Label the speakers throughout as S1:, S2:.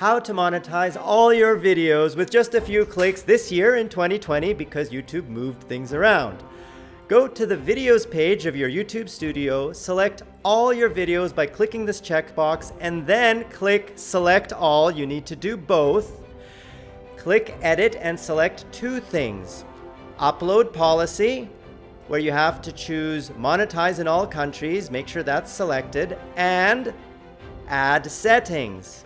S1: how to monetize all your videos with just a few clicks this year in 2020 because YouTube moved things around. Go to the videos page of your YouTube studio, select all your videos by clicking this checkbox, and then click select all. You need to do both. Click edit and select two things. Upload policy, where you have to choose monetize in all countries, make sure that's selected, and add settings.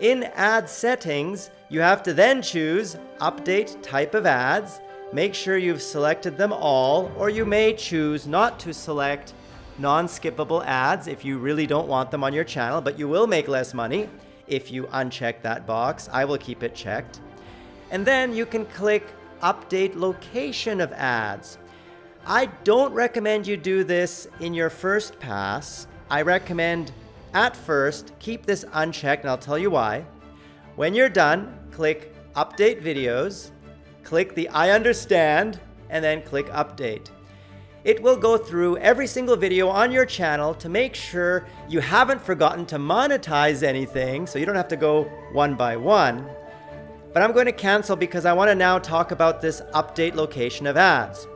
S1: In ad settings, you have to then choose update type of ads. Make sure you've selected them all, or you may choose not to select non-skippable ads if you really don't want them on your channel, but you will make less money if you uncheck that box. I will keep it checked. And then you can click update location of ads. I don't recommend you do this in your first pass. I recommend at first, keep this unchecked and I'll tell you why. When you're done, click Update Videos, click the I understand, and then click Update. It will go through every single video on your channel to make sure you haven't forgotten to monetize anything, so you don't have to go one by one. But I'm going to cancel because I want to now talk about this update location of ads.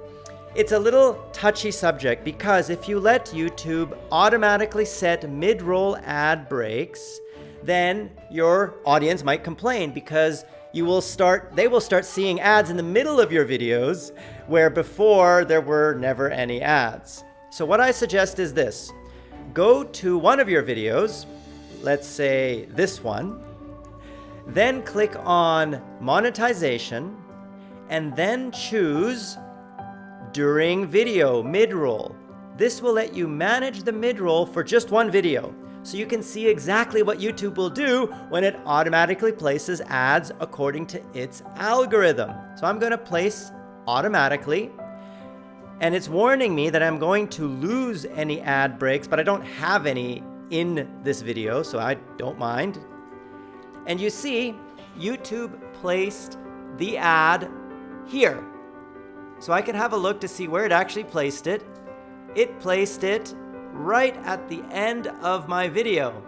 S1: It's a little touchy subject because if you let YouTube automatically set mid-roll ad breaks, then your audience might complain because you will start, they will start seeing ads in the middle of your videos where before there were never any ads. So what I suggest is this, go to one of your videos, let's say this one, then click on monetization and then choose during video mid-roll. This will let you manage the mid-roll for just one video, so you can see exactly what YouTube will do when it automatically places ads according to its algorithm. So I'm going to place automatically, and it's warning me that I'm going to lose any ad breaks, but I don't have any in this video, so I don't mind. And you see, YouTube placed the ad here. So I can have a look to see where it actually placed it. It placed it right at the end of my video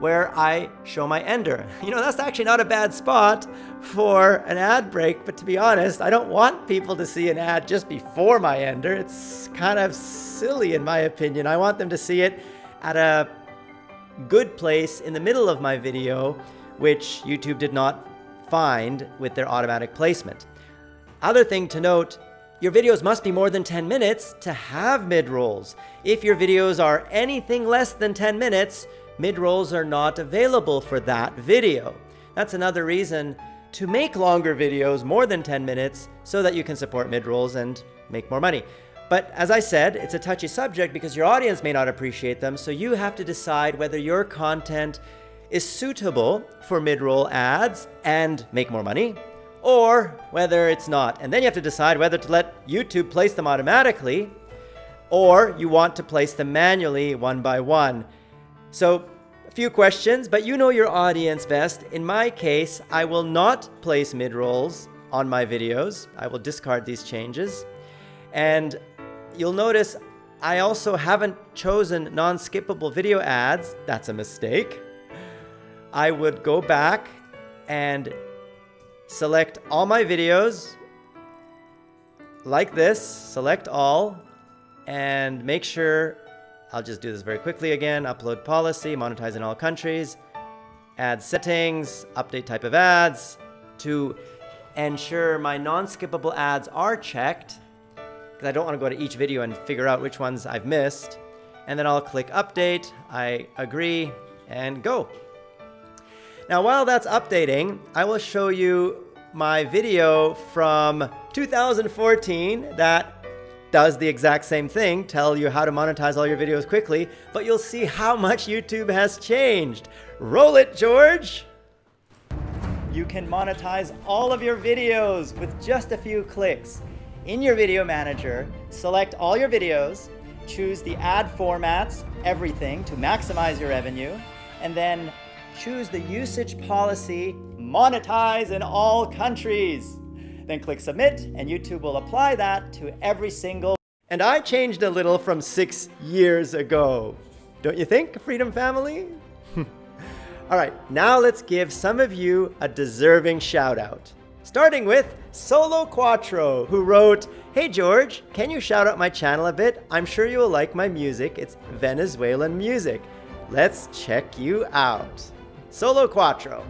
S1: where I show my ender. You know, that's actually not a bad spot for an ad break, but to be honest, I don't want people to see an ad just before my ender. It's kind of silly in my opinion. I want them to see it at a good place in the middle of my video, which YouTube did not find with their automatic placement. Other thing to note, your videos must be more than 10 minutes to have mid-rolls. If your videos are anything less than 10 minutes, mid-rolls are not available for that video. That's another reason to make longer videos, more than 10 minutes, so that you can support mid-rolls and make more money. But as I said, it's a touchy subject because your audience may not appreciate them, so you have to decide whether your content is suitable for mid-roll ads and make more money, or whether it's not. And then you have to decide whether to let YouTube place them automatically or you want to place them manually one by one. So a few questions, but you know your audience best. In my case, I will not place mid-rolls on my videos. I will discard these changes. And you'll notice I also haven't chosen non-skippable video ads. That's a mistake. I would go back and select all my videos like this, select all, and make sure, I'll just do this very quickly again, upload policy, monetize in all countries, add settings, update type of ads, to ensure my non-skippable ads are checked, because I don't want to go to each video and figure out which ones I've missed. And then I'll click update, I agree, and go. Now, while that's updating, I will show you my video from 2014 that does the exact same thing, tell you how to monetize all your videos quickly, but you'll see how much YouTube has changed. Roll it, George! You can monetize all of your videos with just a few clicks. In your video manager, select all your videos, choose the ad formats, everything to maximize your revenue, and then choose the usage policy, monetize in all countries. Then click submit and YouTube will apply that to every single. And I changed a little from six years ago. Don't you think, Freedom Family? All right, now let's give some of you a deserving shout out. Starting with Solo Cuatro, who wrote, Hey George, can you shout out my channel a bit? I'm sure you will like my music. It's Venezuelan music. Let's check you out. Solo Cuatro.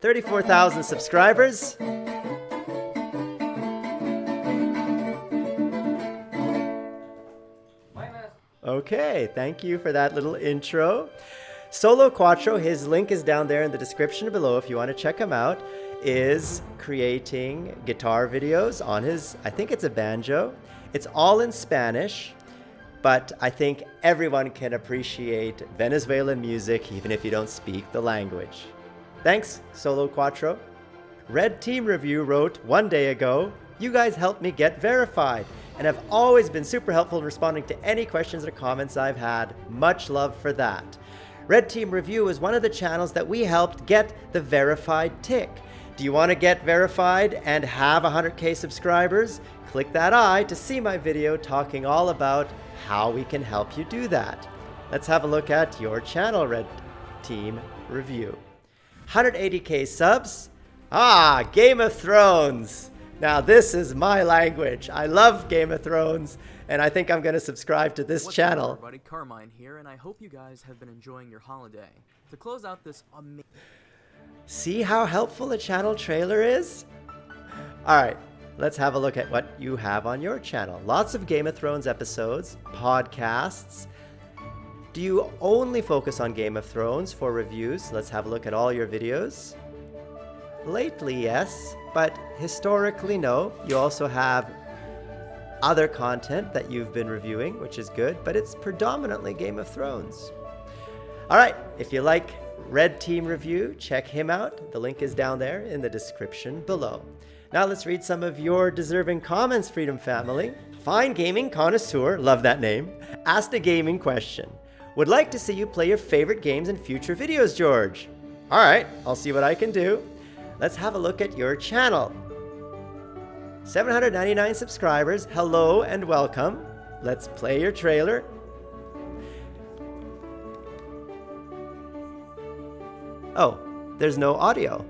S1: 34,000 subscribers. Okay, thank you for that little intro. Solo Cuatro, his link is down there in the description below if you want to check him out, is creating guitar videos on his, I think it's a banjo. It's all in Spanish, but I think everyone can appreciate Venezuelan music even if you don't speak the language. Thanks, Solo Cuatro. Red Team Review wrote one day ago, you guys helped me get verified and have always been super helpful in responding to any questions or comments I've had. Much love for that. Red Team Review is one of the channels that we helped get the verified tick. Do you want to get verified and have 100k subscribers? Click that eye to see my video talking all about how we can help you do that. Let's have a look at your channel, Red Team Review. 180k subs. Ah, Game of Thrones. Now this is my language. I love Game of Thrones and I think I'm going to subscribe to this
S2: What's
S1: channel.
S2: Up, everybody, Carmine here, and I hope you guys have been enjoying your holiday. To close out this amazing...
S1: See how helpful a channel trailer is? Alright, let's have a look at what you have on your channel. Lots of Game of Thrones episodes, podcasts. Do you only focus on Game of Thrones for reviews? Let's have a look at all your videos. Lately, yes, but historically, no. You also have other content that you've been reviewing, which is good, but it's predominantly Game of Thrones. All right, if you like Red Team Review, check him out. The link is down there in the description below. Now let's read some of your deserving comments, Freedom Family. Fine Gaming Connoisseur, love that name, asked a gaming question. Would like to see you play your favorite games in future videos, George. All right, I'll see what I can do. Let's have a look at your channel. 799 subscribers, hello and welcome. Let's play your trailer. Oh, there's no audio.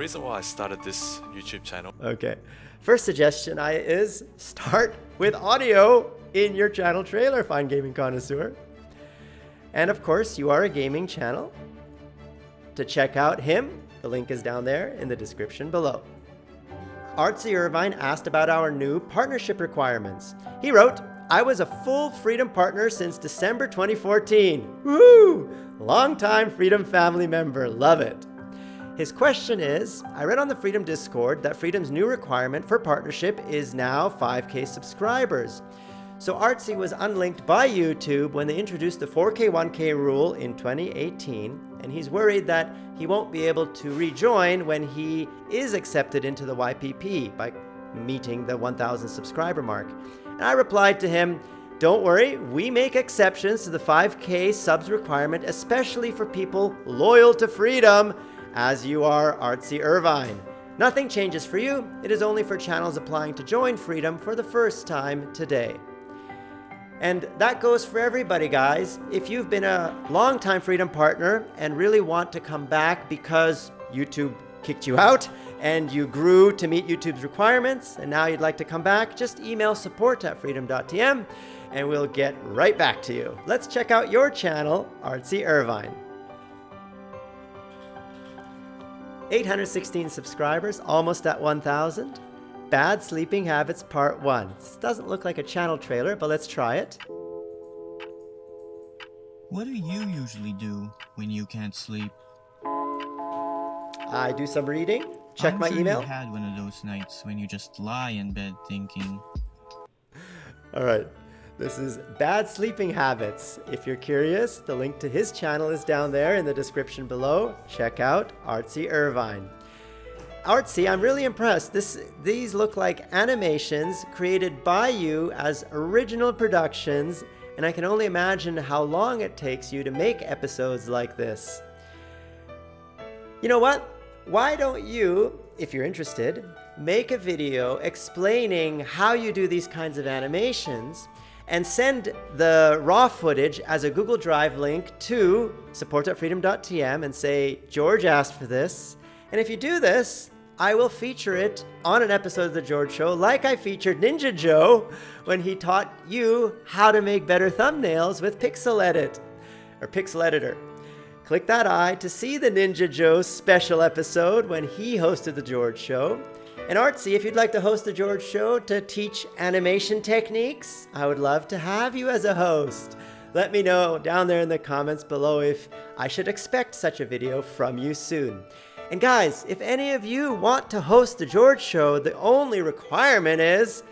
S3: Reason why I started this YouTube channel.
S1: Okay. First suggestion I is start with audio in your channel trailer, Fine Gaming Connoisseur. And of course, you are a gaming channel. To check out him, the link is down there in the description below. Artsy Irvine asked about our new partnership requirements. He wrote, I was a full Freedom partner since December 2014. Woo! Longtime Freedom family member, love it. His question is, I read on the Freedom Discord that Freedom's new requirement for partnership is now 5k subscribers. So Artsy was unlinked by YouTube when they introduced the 4K 1K rule in 2018, and he's worried that he won't be able to rejoin when he is accepted into the YPP by meeting the 1000 subscriber mark. And I replied to him, don't worry, we make exceptions to the 5K subs requirement, especially for people loyal to freedom, as you are Artsy Irvine. Nothing changes for you, it is only for channels applying to join Freedom for the first time today. And that goes for everybody, guys. If you've been a long-time Freedom partner and really want to come back because YouTube kicked you out and you grew to meet YouTube's requirements and now you'd like to come back, just email support at freedom.tm and we'll get right back to you. Let's check out your channel, Artsy Irvine. 816 subscribers, almost at 1,000. Bad Sleeping Habits Part 1. This doesn't look like a channel trailer, but let's try it.
S4: What do you usually do when you can't sleep?
S1: I do some reading, check
S4: I'm
S1: my
S4: sure
S1: email.
S4: You had one of those nights when you just lie in bed thinking,
S1: All right, this is Bad Sleeping Habits. If you're curious, the link to his channel is down there in the description below. Check out Artsy Irvine. Artsy, I'm really impressed. This, these look like animations created by you as original productions, and I can only imagine how long it takes you to make episodes like this. You know what? Why don't you, if you're interested, make a video explaining how you do these kinds of animations and send the raw footage as a Google Drive link to support.freedom.tm and say, George asked for this. And if you do this, I will feature it on an episode of The George Show, like I featured Ninja Joe when he taught you how to make better thumbnails with Pixel Edit or Pixel Editor. Click that eye to see the Ninja Joe special episode when he hosted The George Show. And Artsy, if you'd like to host the George Show to teach animation techniques, I would love to have you as a host. Let me know down there in the comments below if I should expect such a video from you soon. And guys, if any of you want to host the George Show, the only requirement is,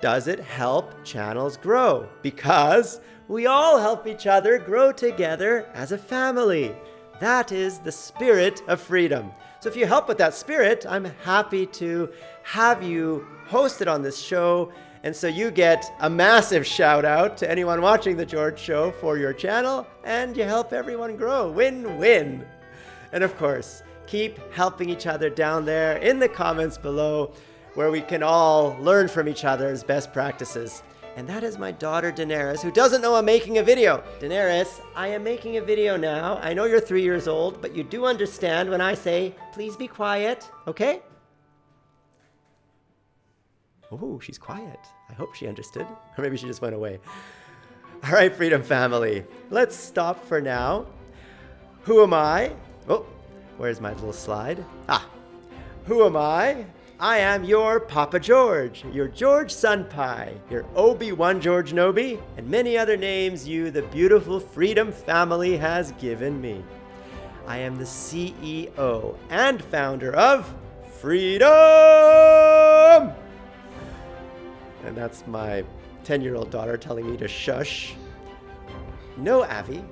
S1: does it help channels grow? Because we all help each other grow together as a family. That is the spirit of freedom. So if you help with that spirit, I'm happy to have you hosted on this show. And so you get a massive shout out to anyone watching The George Show for your channel, and you help everyone grow. Win win. And of course, keep helping each other down there in the comments below where we can all learn from each other's best practices and that is my daughter Daenerys, who doesn't know I'm making a video. Daenerys, I am making a video now. I know you're three years old, but you do understand when I say, please be quiet, okay? Oh, she's quiet. I hope she understood. Or maybe she just went away. All right, Freedom Family, let's stop for now. Who am I? Oh, where's my little slide? Ah, who am I? I am your Papa George, your George Sunpie, your Obi-Wan George Nobi, and many other names you, the beautiful Freedom family, has given me. I am the CEO and founder of Freedom! And that's my 10-year-old daughter telling me to shush. No, Avi.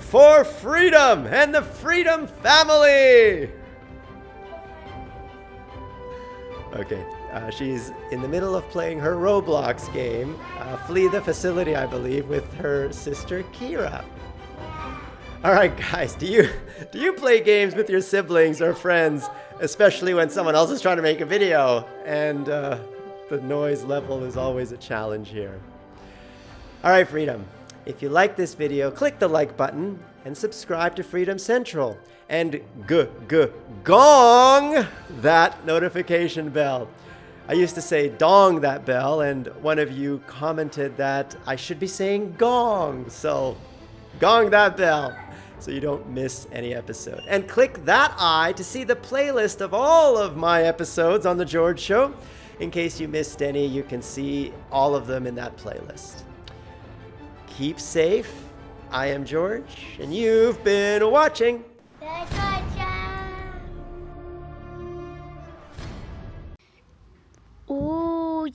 S1: For freedom and the Freedom family! Okay, uh, she's in the middle of playing her Roblox game, uh, Flee the Facility, I believe, with her sister Kira. All right, guys, do you do you play games with your siblings or friends, especially when someone else is trying to make a video and uh, the noise level is always a challenge here? All right, Freedom. If you like this video, click the like button and subscribe to Freedom Central and g g gong that notification bell. I used to say dong that bell, and one of you commented that I should be saying gong. So gong that bell so you don't miss any episode. And click that eye to see the playlist of all of my episodes on The George Show. In case you missed any, you can see all of them in that playlist. Keep safe. I am George, and you've been watching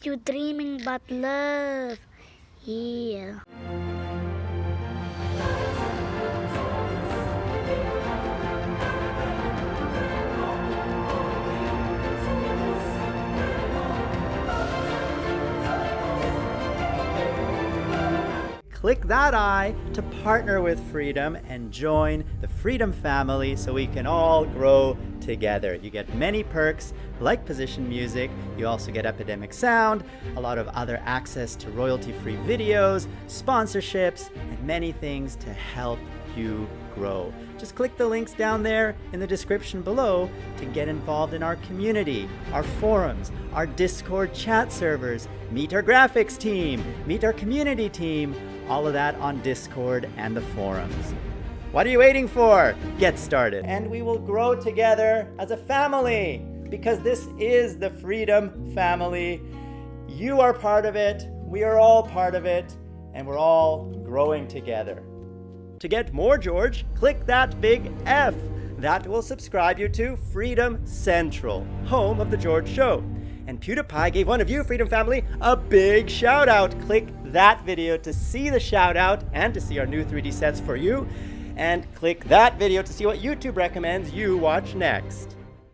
S5: you dreaming but love. Yeah.
S1: click that eye to partner with Freedom and join the Freedom family so we can all grow together. You get many perks like position music, you also get Epidemic Sound, a lot of other access to royalty-free videos, sponsorships, and many things to help you grow. Just click the links down there in the description below to get involved in our community, our forums, our Discord chat servers, meet our graphics team, meet our community team, all of that on Discord and the forums. What are you waiting for? Get started. And we will grow together as a family because this is the Freedom Family. You are part of it, we are all part of it, and we're all growing together. To get more George, click that big F. That will subscribe you to Freedom Central, home of The George Show. And PewDiePie gave one of you, Freedom Family, a big shout out. Click that video to see the shout out and to see our new 3D sets for you. And click that video to see what YouTube recommends you watch next.